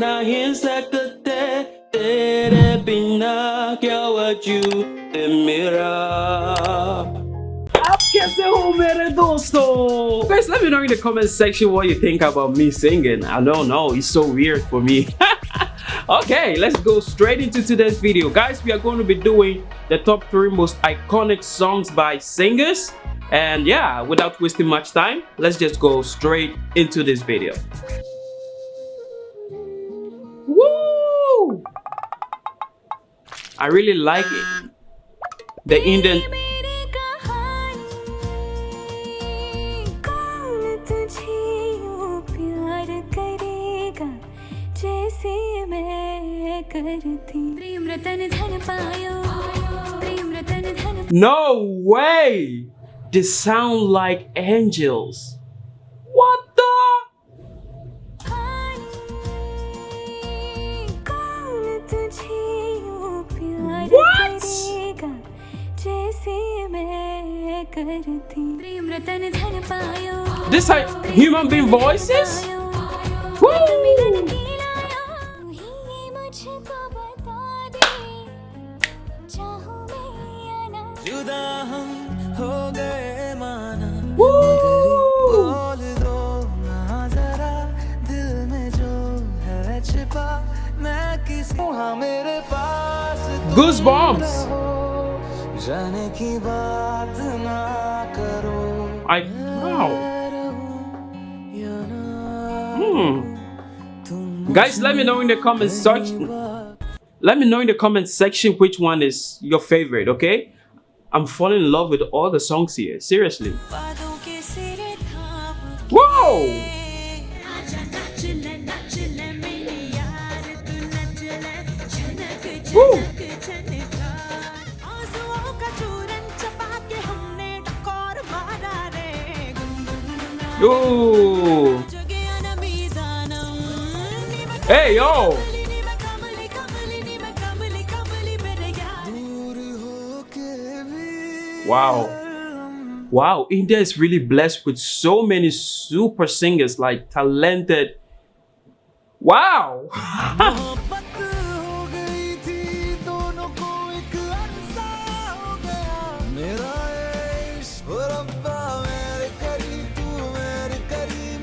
नहीं सकते तेरे बिना क्या वजूद मेरा आप कैसे हो मेरे दोस्तों guys let me know in the comment section what you think about me singing i don't know it's so weird for me okay let's go straight into today's video guys we are going to be doing the top three most iconic songs by singers and yeah without wasting much time let's just go straight into this video I really like it the Indian No way! They sound like angels. This like human being voices? Woo! Goosebumps! I wow. Hmm. Guys, let me know in the comments section. Let me know in the comment section which one is your favorite, okay? I'm falling in love with all the songs here. Seriously. Whoa! Woo! Yo! Hey, yo! Wow. Wow, India is really blessed with so many super singers, like talented. Wow!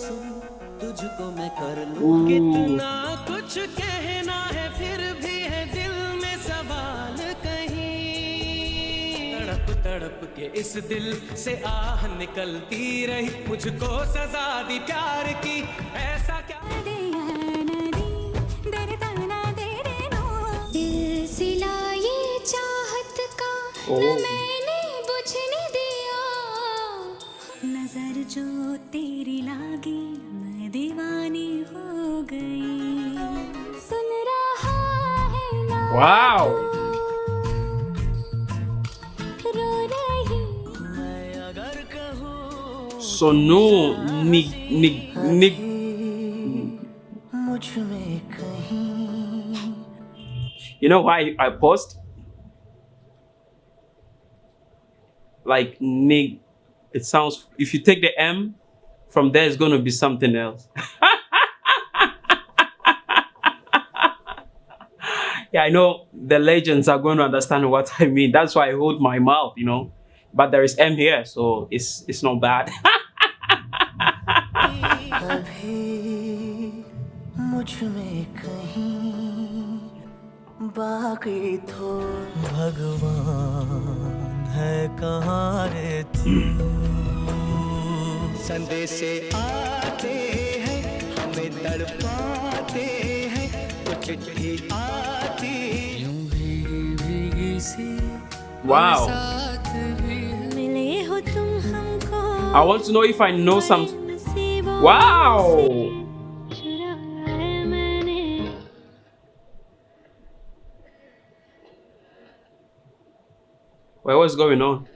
सुन तुझको मैं कर लूँ कितना कुछ कहना है फिर भी है दिल में सवाल कहीं। तड़प तड़प के इस दिल से आह निकलती रही मुझको सजा दी प्यार की ऐसा नज़र जो तेरी लागी मैं दीवानी हो गई। सुन रहा है वाओ। सोनू मुझमें निग You know why I paused? Like Nig. It sounds. If you take the M from there, it's gonna be something else. yeah, I know the legends are going to understand what I mean. That's why I hold my mouth, you know. But there is M here, so it's it's not bad. कभी मुझ में कहीं बाकी तो भगवान है कहाँ रे तू संदेश आते हैं हमें तड़पाते हैं कुछ चिट्ठी आती यूं भीगी भीगी Wow. मिले हो तुम हमको I want to know if I know some. नसीबों Wow. What's going on?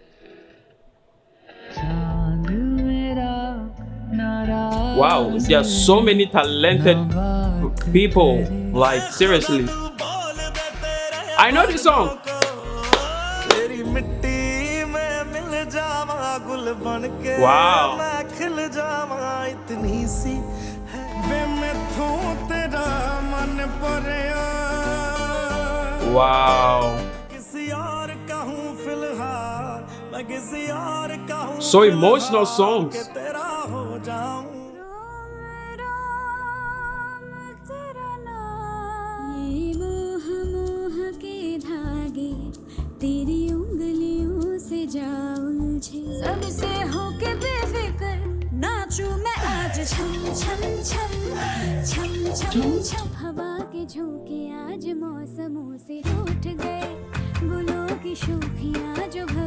Wow, there are so many talented people. Like, seriously. I know this song. Wow. Wow. से जा उलझे सबसे होके बेफिक्र नाचू मैं आज। छम छम छम छम छम छम। हवा के झोंके आज मौसमों से रूठ गए। गुलों की शोखियाँ जो भर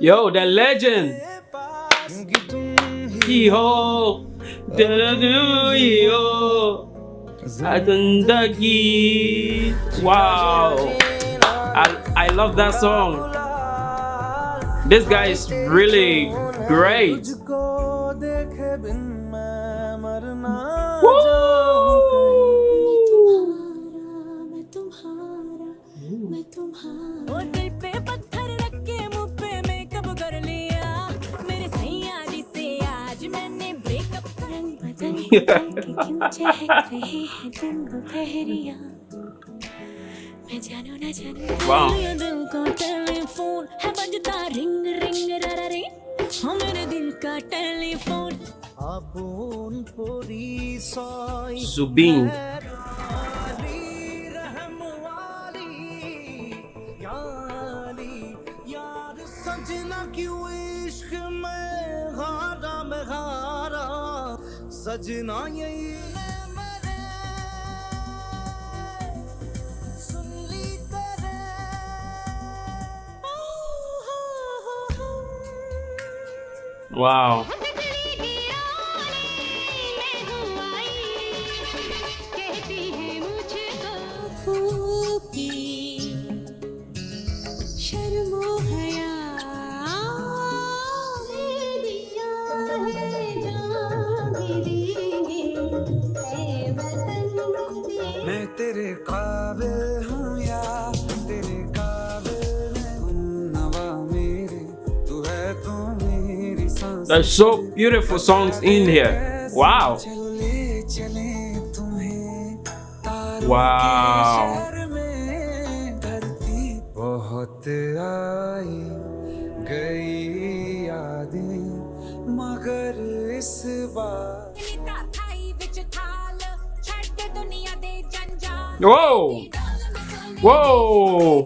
Yo, that legend. Hee-ho. legend. Wow. I, I love that song. This guy is really great. मैं तुम्हारा दिल पे पत्थर रख के मुँह पे मेकअप कर लिया। मेरे सैया से आज मैंने ब्रेकअप रंग बदल बदल क्यों चहक रहे हैं तुम दोपहरिया? मैं जानू ना जानू। दिल का टेलीफोन है बजता रिंग रिंग रा रे हाँ मेरे दिल का टेलीफोन। आबून सजना यही ने मेरे सुन ली तेरे Wow. There's so beautiful songs in here. Wow. चले चले तुम्हें तारों Wow. के शहर में धरती बहुत आई गई यादें मगर इस बार Whoa. Whoa.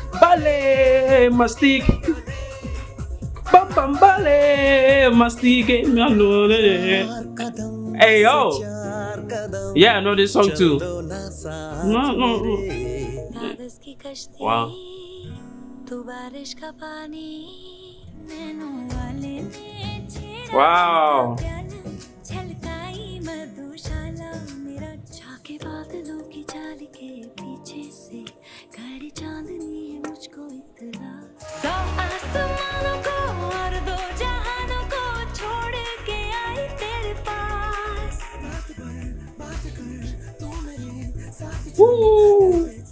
bambambale mastike bambambale mastike hey yo. Yeah i know this song too. No no, no. wow. Wow.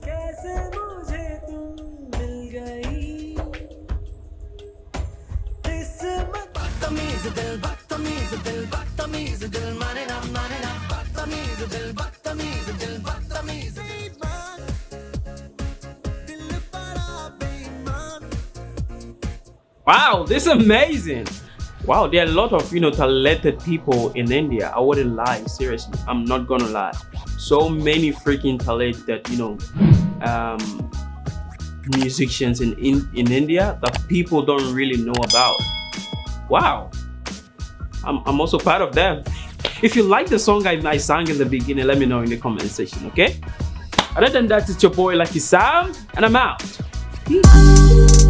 कैसे मुझे तुम मिल गई किस्मत बदतमीज दिल बदतमीज दिल बदतमीज दिल माने ना माने ना बदतमीज दिल बदतमीज दिल बदतमीज बेईमान दिल बड़ा बेईमान Wow, this is amazing. Wow, there are a lot of you know talented people in India. I wouldn't lie, seriously. I'm not gonna lie. So many freaking talented, you know, um, musicians in, in in India that people don't really know about. Wow, I'm I'm also part of them. If you like the song I, I sang in the beginning, let me know in the comment section, okay? Other than that, it's your boy Lucky Sam, and I'm out. Peace.